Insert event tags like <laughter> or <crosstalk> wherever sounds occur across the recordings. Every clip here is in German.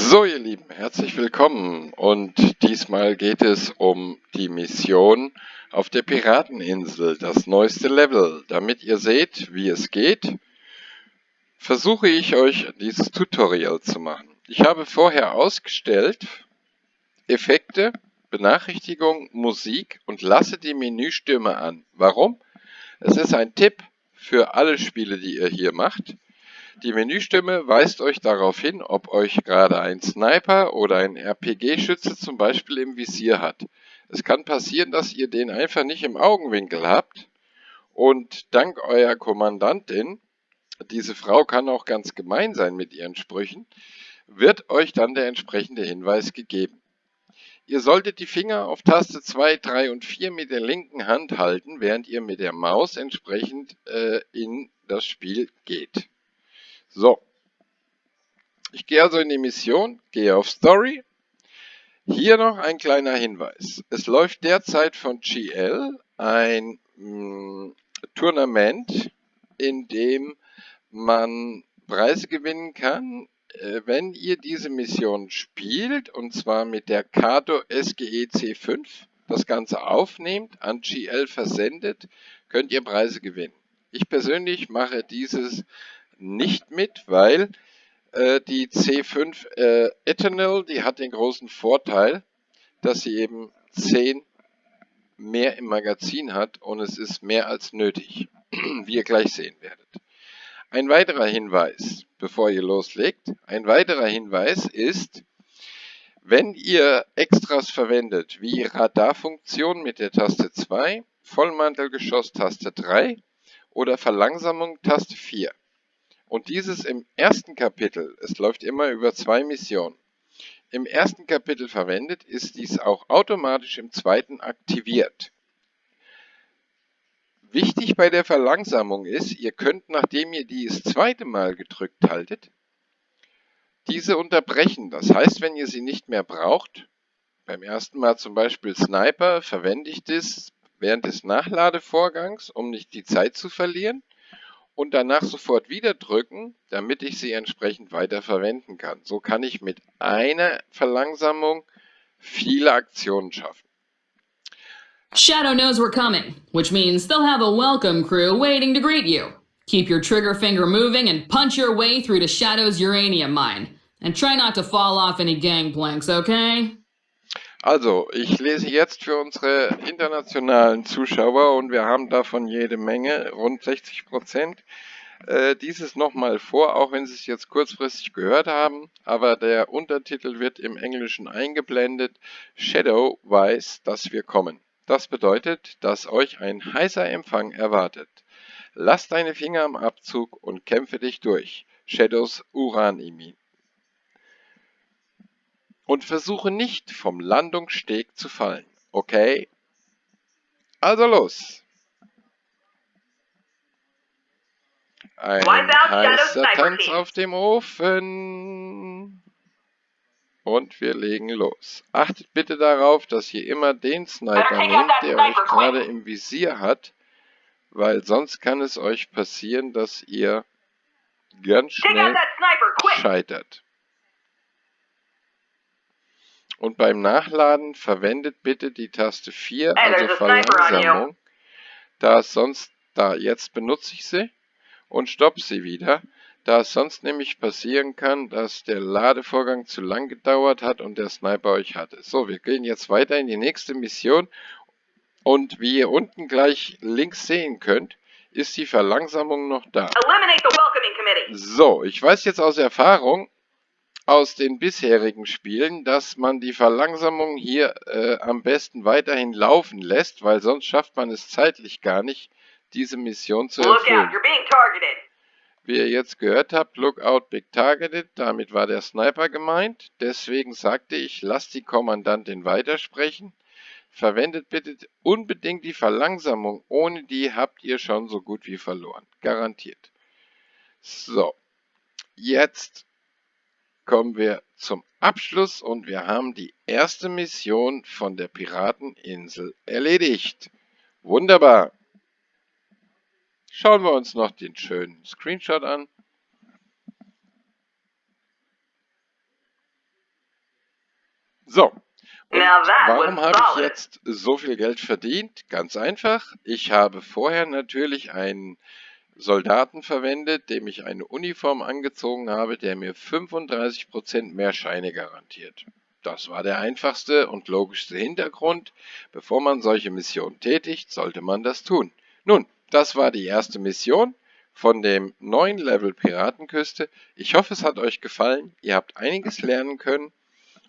So, ihr Lieben, herzlich willkommen und diesmal geht es um die Mission auf der Pirateninsel, das neueste Level. Damit ihr seht, wie es geht, versuche ich euch dieses Tutorial zu machen. Ich habe vorher ausgestellt Effekte, Benachrichtigung, Musik und lasse die Menüstimme an. Warum? Es ist ein Tipp für alle Spiele, die ihr hier macht. Die Menüstimme weist euch darauf hin, ob euch gerade ein Sniper oder ein RPG-Schütze zum Beispiel im Visier hat. Es kann passieren, dass ihr den einfach nicht im Augenwinkel habt und dank eurer Kommandantin, diese Frau kann auch ganz gemein sein mit ihren Sprüchen, wird euch dann der entsprechende Hinweis gegeben. Ihr solltet die Finger auf Taste 2, 3 und 4 mit der linken Hand halten, während ihr mit der Maus entsprechend äh, in das Spiel geht. So. Ich gehe also in die Mission, gehe auf Story. Hier noch ein kleiner Hinweis. Es läuft derzeit von GL ein mh, mm, Tournament, in dem man Preise gewinnen kann, äh, wenn ihr diese Mission spielt, und zwar mit der Kato SGE C5, das Ganze aufnehmt, an GL versendet, könnt ihr Preise gewinnen. Ich persönlich mache dieses nicht mit, weil äh, die C5 äh, Ethanol, die hat den großen Vorteil, dass sie eben 10 mehr im Magazin hat und es ist mehr als nötig, <clears throat> wie ihr gleich sehen werdet. Ein weiterer Hinweis, bevor ihr loslegt, ein weiterer Hinweis ist, wenn ihr Extras verwendet, wie Radarfunktion mit der Taste 2, Vollmantelgeschoss Taste 3 oder Verlangsamung Taste 4, und dieses im ersten Kapitel, es läuft immer über zwei Missionen, im ersten Kapitel verwendet, ist dies auch automatisch im zweiten aktiviert. Wichtig bei der Verlangsamung ist, ihr könnt, nachdem ihr die zweite Mal gedrückt haltet, diese unterbrechen. Das heißt, wenn ihr sie nicht mehr braucht, beim ersten Mal zum Beispiel Sniper, verwende ich das während des Nachladevorgangs, um nicht die Zeit zu verlieren und danach sofort wieder drücken, damit ich sie entsprechend weiter verwenden kann. So kann ich mit einer Verlangsamung viele Aktionen schaffen. Shadow knows we're coming, which means they'll have a welcome crew waiting to greet you. Keep your trigger finger moving and punch your way through to Shadow's uranium mine. And try not to fall off any gangplanks, okay? Also, ich lese jetzt für unsere internationalen Zuschauer und wir haben davon jede Menge, rund 60 Prozent, äh, dieses nochmal vor, auch wenn Sie es jetzt kurzfristig gehört haben, aber der Untertitel wird im Englischen eingeblendet. Shadow weiß, dass wir kommen. Das bedeutet, dass euch ein heißer Empfang erwartet. Lass deine Finger am Abzug und kämpfe dich durch. Shadows Uran-Imin und versuche nicht vom Landungssteg zu fallen. Okay? Also los! Ein heißer Tanz auf dem Ofen. Und wir legen los. Achtet bitte darauf, dass ihr immer den Sniper nehmt, der euch gerade im Visier hat, weil sonst kann es euch passieren, dass ihr ganz schnell scheitert. Und beim Nachladen verwendet bitte die Taste 4, also Verlangsamung, da es sonst, da jetzt benutze ich sie und stoppe sie wieder, da es sonst nämlich passieren kann, dass der Ladevorgang zu lang gedauert hat und der Sniper euch hatte. So, wir gehen jetzt weiter in die nächste Mission. Und wie ihr unten gleich links sehen könnt, ist die Verlangsamung noch da. So, ich weiß jetzt aus Erfahrung, aus den bisherigen Spielen, dass man die Verlangsamung hier äh, am besten weiterhin laufen lässt, weil sonst schafft man es zeitlich gar nicht, diese Mission zu erfüllen. Wie ihr jetzt gehört habt, Lookout Big Targeted, damit war der Sniper gemeint. Deswegen sagte ich, lasst die Kommandantin weitersprechen. Verwendet bitte unbedingt die Verlangsamung, ohne die habt ihr schon so gut wie verloren. Garantiert. So, jetzt kommen wir zum Abschluss und wir haben die erste Mission von der Pirateninsel erledigt. Wunderbar. Schauen wir uns noch den schönen Screenshot an. So, und warum habe ich jetzt so viel Geld verdient? Ganz einfach. Ich habe vorher natürlich einen Soldaten verwendet, dem ich eine Uniform angezogen habe, der mir 35% mehr Scheine garantiert. Das war der einfachste und logischste Hintergrund. Bevor man solche Missionen tätigt, sollte man das tun. Nun, das war die erste Mission von dem neuen Level Piratenküste. Ich hoffe, es hat euch gefallen. Ihr habt einiges lernen können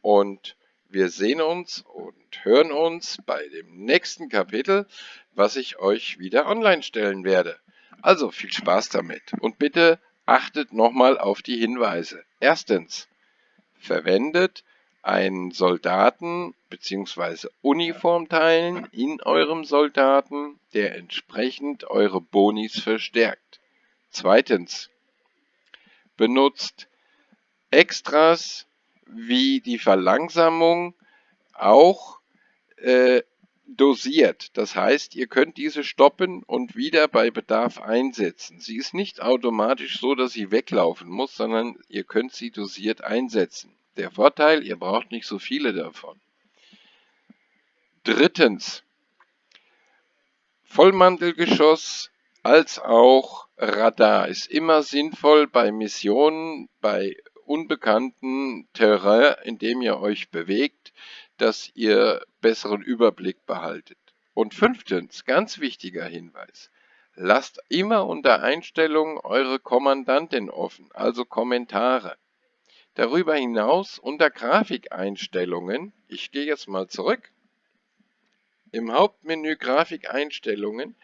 und wir sehen uns und hören uns bei dem nächsten Kapitel, was ich euch wieder online stellen werde. Also viel Spaß damit und bitte achtet nochmal auf die Hinweise. Erstens, verwendet einen Soldaten bzw. Uniformteilen in eurem Soldaten, der entsprechend eure Bonis verstärkt. Zweitens, benutzt Extras wie die Verlangsamung auch äh, dosiert. Das heißt, ihr könnt diese stoppen und wieder bei Bedarf einsetzen. Sie ist nicht automatisch so, dass sie weglaufen muss, sondern ihr könnt sie dosiert einsetzen. Der Vorteil, ihr braucht nicht so viele davon. Drittens, Vollmantelgeschoss als auch Radar ist immer sinnvoll bei Missionen, bei unbekannten Terrain, in dem ihr euch bewegt, dass ihr besseren Überblick behaltet. Und fünftens, ganz wichtiger Hinweis, lasst immer unter Einstellungen eure Kommandantin offen, also Kommentare. Darüber hinaus unter Grafikeinstellungen, ich gehe jetzt mal zurück, im Hauptmenü Grafikeinstellungen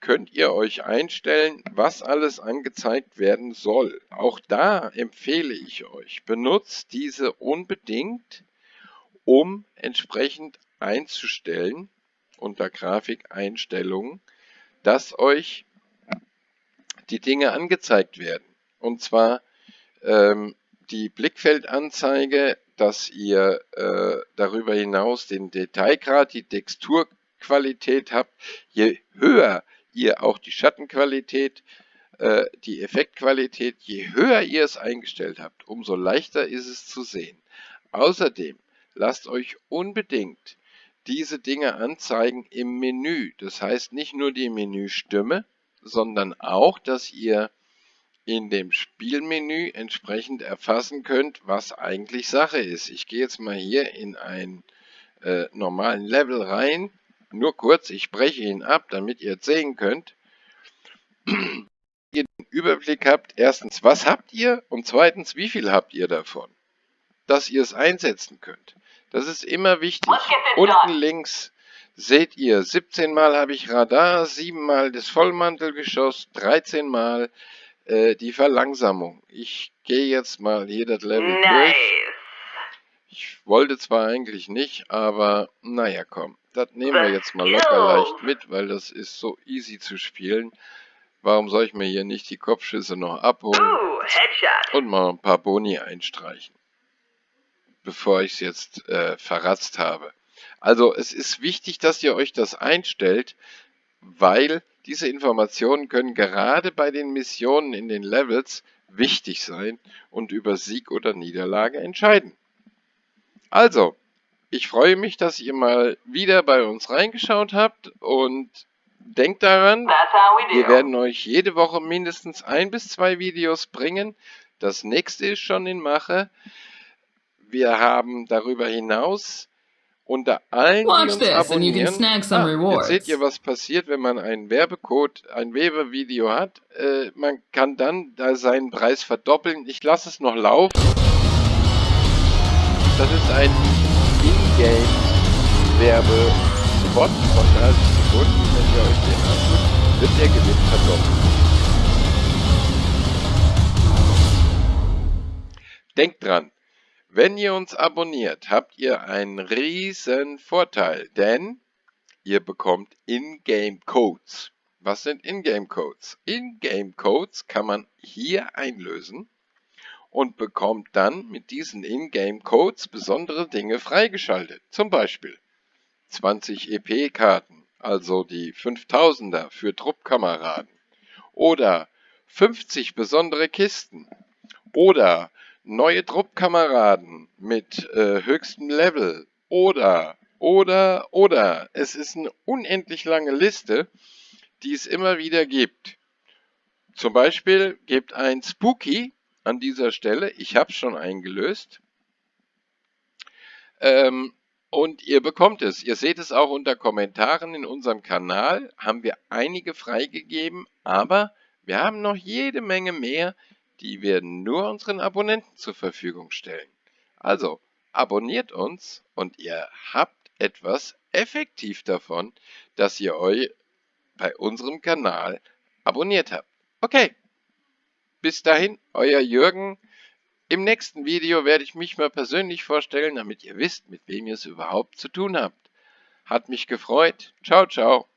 könnt ihr euch einstellen, was alles angezeigt werden soll. Auch da empfehle ich euch, benutzt diese unbedingt, um entsprechend einzustellen unter Grafikeinstellungen, dass euch die Dinge angezeigt werden. Und zwar ähm, die Blickfeldanzeige, dass ihr äh, darüber hinaus den Detailgrad, die Texturqualität habt. Je höher ihr auch die Schattenqualität, äh, die Effektqualität, je höher ihr es eingestellt habt, umso leichter ist es zu sehen. Außerdem lasst euch unbedingt diese Dinge anzeigen im Menü. Das heißt nicht nur die Menüstimme, sondern auch, dass ihr in dem Spielmenü entsprechend erfassen könnt, was eigentlich Sache ist. Ich gehe jetzt mal hier in einen äh, normalen Level rein nur kurz, ich breche ihn ab, damit ihr jetzt sehen könnt. ihr den Überblick habt, erstens, was habt ihr und zweitens, wie viel habt ihr davon, dass ihr es einsetzen könnt. Das ist immer wichtig. Unten links seht ihr, 17 Mal habe ich Radar, 7 Mal das Vollmantelgeschoss, 13 Mal äh, die Verlangsamung. Ich gehe jetzt mal hier das Level nice. durch. Ich wollte zwar eigentlich nicht, aber naja, komm das nehmen wir jetzt mal locker leicht mit, weil das ist so easy zu spielen. Warum soll ich mir hier nicht die Kopfschüsse noch abholen und mal ein paar Boni einstreichen, bevor ich es jetzt äh, verratzt habe. Also es ist wichtig, dass ihr euch das einstellt, weil diese Informationen können gerade bei den Missionen in den Levels wichtig sein und über Sieg oder Niederlage entscheiden. Also, ich freue mich, dass ihr mal wieder bei uns reingeschaut habt und denkt daran, wir werden euch jede Woche mindestens ein bis zwei Videos bringen. Das nächste ist schon in Mache. Wir haben darüber hinaus unter allen, die uns abonnieren, ah, jetzt seht ihr, was passiert, wenn man einen Werbecode, ein Werbevideo hat. Äh, man kann dann da seinen Preis verdoppeln. Ich lasse es noch laufen. Das ist ein Game Werbespot von 30 Sekunden. Wenn ihr euch den anguckt, wird der Gewinn verdoppelt. Denkt dran, wenn ihr uns abonniert, habt ihr einen riesen Vorteil, denn ihr bekommt Ingame Codes. Was sind Ingame Codes? Ingame Codes kann man hier einlösen und bekommt dann mit diesen Ingame-Codes besondere Dinge freigeschaltet. Zum Beispiel 20 EP-Karten, also die 5000er für Truppkameraden. Oder 50 besondere Kisten. Oder neue Truppkameraden mit äh, höchstem Level oder, oder, oder. Es ist eine unendlich lange Liste, die es immer wieder gibt. Zum Beispiel gibt ein Spooky an dieser Stelle, ich habe schon eingelöst, ähm, und ihr bekommt es. Ihr seht es auch unter Kommentaren in unserem Kanal, haben wir einige freigegeben, aber wir haben noch jede Menge mehr, die wir nur unseren Abonnenten zur Verfügung stellen. Also, abonniert uns und ihr habt etwas effektiv davon, dass ihr euch bei unserem Kanal abonniert habt. Okay, bis dahin, euer Jürgen. Im nächsten Video werde ich mich mal persönlich vorstellen, damit ihr wisst, mit wem ihr es überhaupt zu tun habt. Hat mich gefreut. Ciao, ciao.